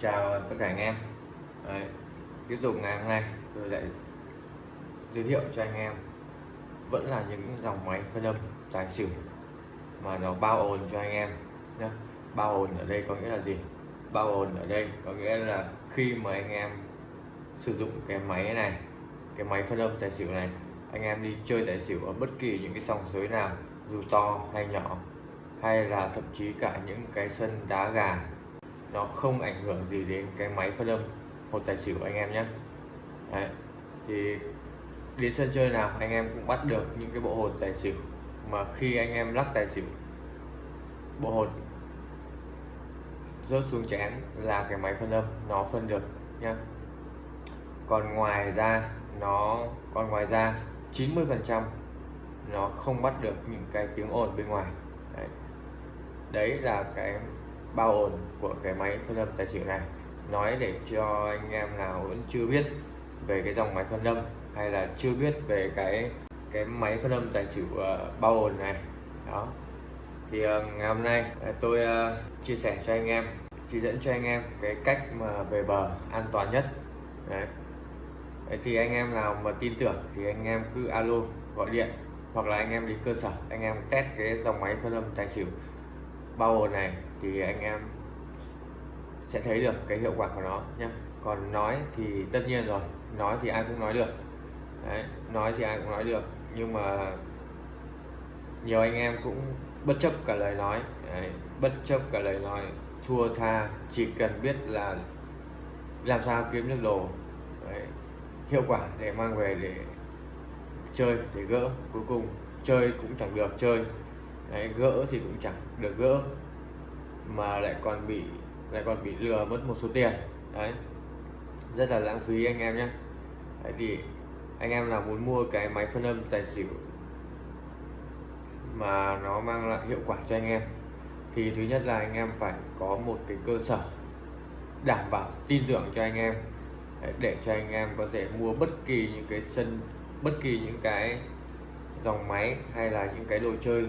chào tất cả anh em. Đấy, tiếp tục ngày hôm nay tôi lại giới thiệu cho anh em. Vẫn là những dòng máy phân âm tài xỉu mà nó bao ồn cho anh em nhé bao ồn ở đây có nghĩa là gì? Bao ồn ở đây có nghĩa là khi mà anh em sử dụng cái máy này cái máy phân âm tài xỉu này anh em đi chơi tài xỉu ở bất kỳ những cái sòng sới nào dù to hay nhỏ hay là thậm chí cả những cái sân đá gà nó không ảnh hưởng gì đến cái máy phân âm hột tài xỉu anh em nhé. Đấy. thì đến sân chơi nào anh em cũng bắt được những cái bộ hột tài xỉu. Mà khi anh em lắc tài xỉu bộ hột rớt xuống chén là cái máy phân âm nó phân được nhá. Còn ngoài ra nó còn ngoài ra 90 phần trăm nó không bắt được những cái tiếng ồn bên ngoài. Đấy, đấy là cái bao ổn của cái máy phân âm tài xỉu này. Nói để cho anh em nào vẫn chưa biết về cái dòng máy phân âm hay là chưa biết về cái cái máy phân âm tài xỉu uh, bao ổn này. Đó. Thì uh, ngày hôm nay ờ, tôi uh, chia sẻ cho anh em chỉ dẫn cho anh em cái cách mà về bờ an toàn nhất. Đấy. Đấy thì anh em nào mà tin tưởng thì anh em cứ alo gọi điện hoặc là anh em đến cơ sở anh em test cái dòng máy phân âm tài xỉu bao ổn này thì anh em sẽ thấy được cái hiệu quả của nó nhé còn nói thì tất nhiên rồi nói thì ai cũng nói được. Đấy, nói thì ai cũng nói được nhưng mà nhiều anh em cũng bất chấp cả lời nói. Đấy, bất chấp cả lời nói thua tha chỉ cần biết là làm sao kiếm được đồ. Đấy, hiệu quả để mang về để chơi để gỡ cuối cùng chơi cũng chẳng được chơi. Đấy, gỡ thì cũng chẳng được gỡ mà lại còn bị, lại còn bị lừa mất một số tiền. Đấy. Rất là lãng phí anh em nhé. Đấy thì anh em nào muốn mua cái máy phân âm tài xỉu mà nó mang lại hiệu quả cho anh em, thì thứ nhất là anh em phải có một cái cơ sở đảm bảo tin tưởng cho anh em để cho anh em có thể mua bất kỳ những cái sân, bất kỳ những cái dòng máy hay là những cái đồ chơi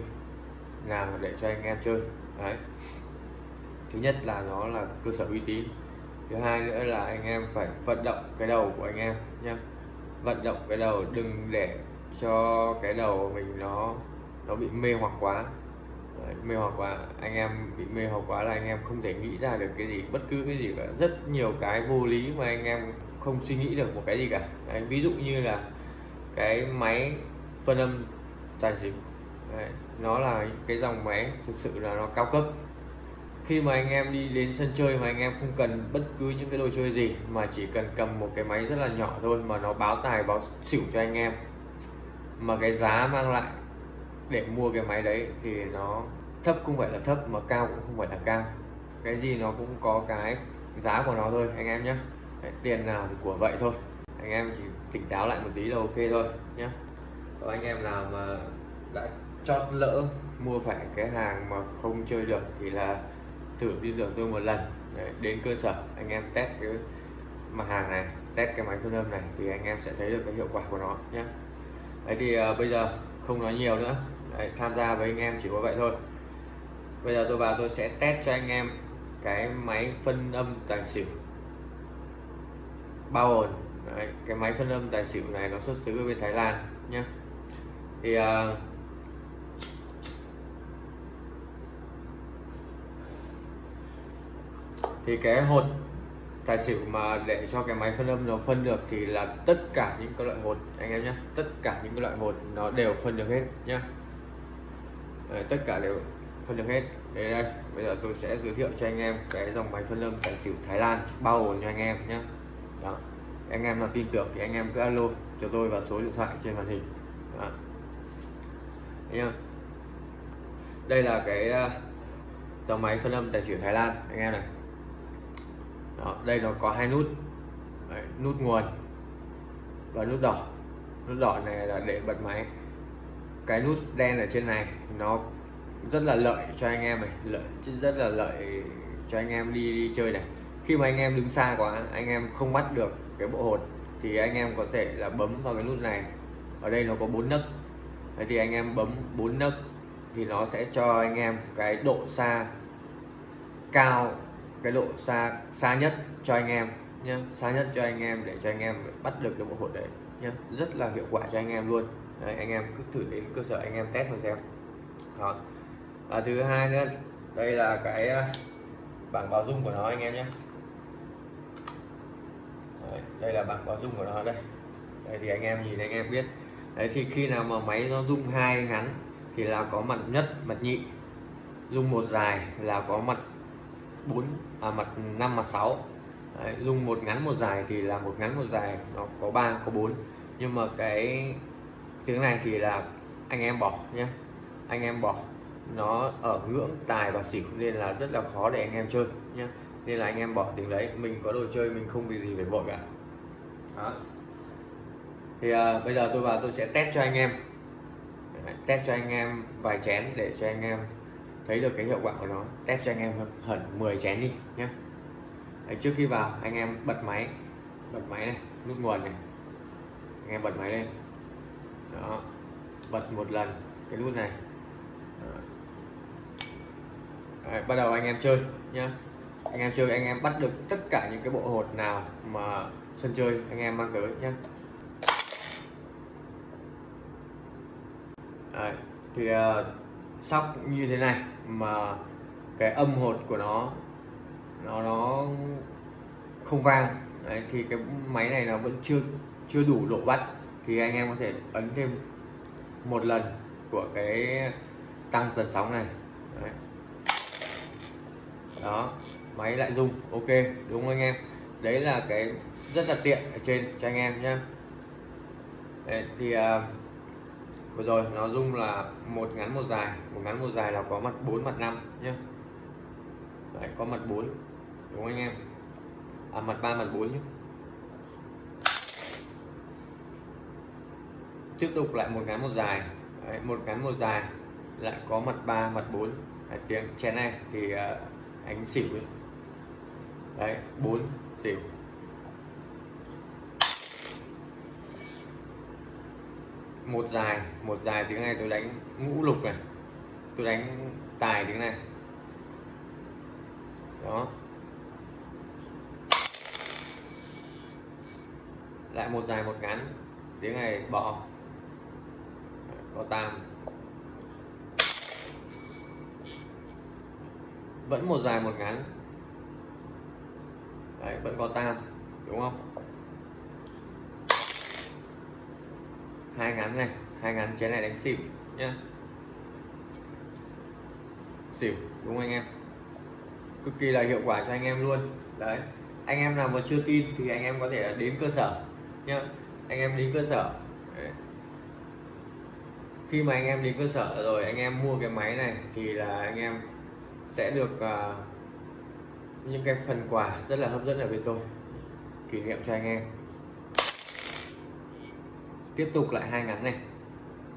nào để cho anh em chơi. Đấy thứ nhất là nó là cơ sở uy tín. Thứ hai nữa là anh em phải vận động cái đầu của anh em nhé vận động cái đầu đừng để cho cái đầu mình nó nó bị mê hoặc quá. Đấy, mê hoặc quá anh em bị mê hoặc quá là anh em không thể nghĩ ra được cái gì bất cứ cái gì cả. Rất nhiều cái vô lý mà anh em không suy nghĩ được một cái gì cả. Đấy, ví dụ như là cái máy phân âm tài xỉu. Đấy, nó là cái dòng máy thực sự là nó cao cấp khi mà anh em đi đến sân chơi mà anh em không cần bất cứ những cái đồ chơi gì, mà chỉ cần cầm một cái máy rất là nhỏ thôi mà nó báo tài, báo xỉu cho anh em, mà cái giá mang lại để mua cái máy đấy thì nó thấp, không phải là thấp mà cao cũng không phải là cao. Cái gì nó cũng có cái giá của nó thôi, anh em nhé. Tiền nào thì của vậy thôi. Anh em chỉ tỉnh táo lại một tí là ok thôi nhé. Có anh em nào mà đã chót lỡ mua phải cái hàng mà không chơi được thì là thử tin tưởng tôi một lần. Đấy, đến cơ sở anh em test cái mặt hàng này test cái máy phân âm này thì anh em sẽ thấy được cái hiệu quả của nó nhé. Đấy thì uh, bây giờ không nói nhiều nữa. Đấy, tham gia với anh em chỉ có vậy thôi. Bây giờ tôi vào tôi sẽ test cho anh em cái máy phân âm tài xỉu. Bao ồn Đấy, cái máy phân âm tài xỉu này nó xuất xứ ở bên Thái Lan nhé. Thì uh, thì cái hột tài xỉu mà để cho cái máy phân âm nó phân được thì là tất cả những cái loại hột anh em nhé tất cả những cái loại hột nó đều phân được hết nhá Đấy, tất cả đều phân được hết. Đây đây bây giờ tôi sẽ giới thiệu cho anh em cái dòng máy phân âm tài xỉu Thái Lan bao gồm cho anh em nhé. Đó. anh em nào tin tưởng thì anh em cứ alo cho tôi vào số điện thoại trên màn hình. Đó. nhá. Đây là cái ờ, dòng máy phân âm tài xỉu Thái Lan anh em này đó, đây nó có hai nút. Đấy, nút nguồn và nút đỏ. Nút đỏ này là để bật máy. Cái nút đen ở trên này nó rất là lợi cho anh em này lợi rất là lợi cho anh em đi đi chơi này. Khi mà anh em đứng xa quá anh em không bắt được cái bộ hột thì anh em có thể là bấm vào cái nút này. Ở đây nó có bốn nấc. Đấy thì anh em bấm bốn nấc thì nó sẽ cho anh em cái độ xa cao cái độ xa xa nhất cho anh em nhé xa nhất cho anh em để cho anh em bắt được cái bộ hột đấy nhé rất là hiệu quả cho anh em luôn. Đấy, anh em cứ thử đến cơ sở anh em test mà xem. Đó và thứ hai nữa đây là cái à, bảng báo dung của nó anh em nhé đấy, đây là bảng báo dung của nó đây. Đây thì anh em nhìn anh em biết. Đấy thì khi nào mà máy nó rung hai ngắn thì là có mặt nhất mặt nhị. Rung một dài là có mặt bốn à, mặt 5 mặt 6 Đấy, dùng một ngắn một dài thì là một ngắn một dài nó có 3 có 4 nhưng mà cái tiếng này thì là anh em bỏ nhé anh em bỏ. Nó ở ngưỡng tài và xỉu nên là rất là khó để anh em chơi nhé nên là anh em bỏ tiếng đấy. Mình có đồ chơi mình không vì gì phải vội cả. Đó. thì à, bây giờ tôi vào tôi sẽ test cho anh em. Test cho anh em vài chén để cho anh em thấy được cái hiệu quả của nó test cho anh em hẳn 10 chén đi nhé Đấy, trước khi vào anh em bật máy bật máy này nút nguồn này. Anh em bật máy lên. Đó bật một lần cái nút này. Đấy, bắt đầu anh em chơi nhá. Anh em chơi anh em bắt được tất cả những cái bộ hột nào mà sân chơi anh em mang tới nhé Đấy, thì uh, sóc như thế này mà cái âm hột của nó nó nó không vang. Đấy, thì cái máy này nó vẫn chưa chưa đủ độ bắt. Thì anh em có thể ấn thêm một lần của cái tăng tần sóng này. Đấy. đó máy lại rung. Ok đúng không anh em? Đấy là cái rất là tiện ở trên cho anh em nhé thì uh, vừa rồi nó rung là một ngắn một dài. Một ngắn một dài là có mặt 4 mặt 5 nhé Đấy, có mặt 4 đúng không anh em? À mặt 3 mặt 4 nhé tiếp tục lại một ngắn một dài. Đấy, một ngắn một dài lại có mặt 3 mặt 4 Đấy, tiếng chén này thì à, uh, ánh xỉu ấy. đấy 4 xỉu. Một dài một dài tiếng này tôi đánh ngũ lục này. Tôi đánh tài tiếng này. Đó. Lại một dài một ngắn tiếng này bỏ có tam. Vẫn một dài một ngắn. Đấy, vẫn có tam đúng không? Hai ngắn này hai ngắn chén này đánh xỉu nhá. Xỉu đúng không anh em? Cực kỳ là hiệu quả cho anh em luôn. Đấy anh em nào mà chưa tin thì anh em có thể đến cơ sở nhá. Anh em đến cơ sở. Đấy. khi mà anh em đến cơ sở rồi anh em mua cái máy này thì là anh em sẽ được uh, những cái phần quà rất là hấp dẫn ở bên tôi. Kỷ niệm cho anh em tiếp tục lại hai ngắn này.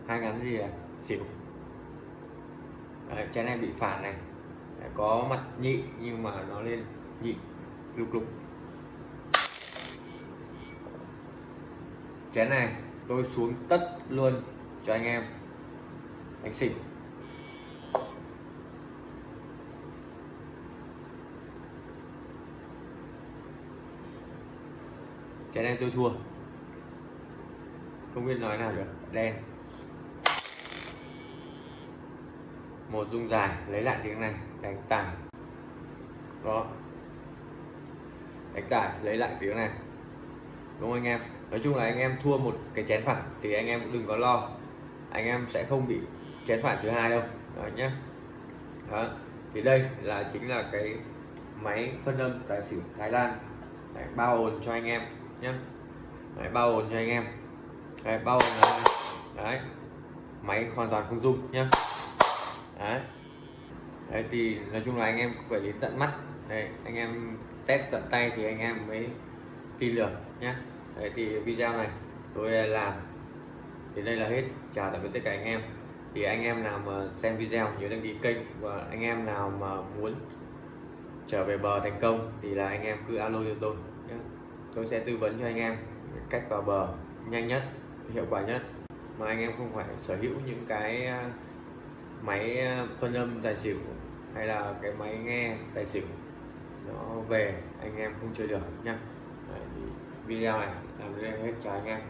Hai ngắn gì à xỉu. Đấy, chén này bị phản này. Đấy, có mặt nhị nhưng mà nó lên nhị lục lục. Chén này tôi xuống tất luôn cho anh em. Đánh xỉu. Chén này tôi thua không biết nói nào được đen. Một dung dài lấy lại tiếng này. Đánh tải. Đó đánh tải lấy lại tiếng này. Đúng không anh em? Nói chung là anh em thua một cái chén phản thì anh em cũng đừng có lo. Anh em sẽ không bị chén phản thứ hai đâu. Đó nhé đó. Thì đây là chính là cái máy phân âm tài xỉu Thái Lan. Đấy, bao ồn cho anh em nhé Đấy, bao ồn cho anh em đấy, bao gồm là đấy máy hoàn toàn không dung nhá. Đấy. Đấy thì nói chung là anh em phải đến tận mắt. Đấy, anh em test tận tay thì anh em mới tin được nhá. Đấy thì video này tôi làm thì đây là hết. Chào tạm biệt tất cả anh em. Thì anh em nào mà xem video nhớ đăng ký kênh và anh em nào mà muốn trở về bờ thành công thì là anh em cứ alo cho tôi nhé tôi sẽ tư vấn cho anh em cách vào bờ nhanh nhất hiệu quả nhất mà anh em không phải sở hữu những cái à, máy à, phân âm tài xỉu hay là cái máy nghe tài xỉu nó về anh em không chơi được nhá. Đấy, video này làm đến đây hết chào anh em.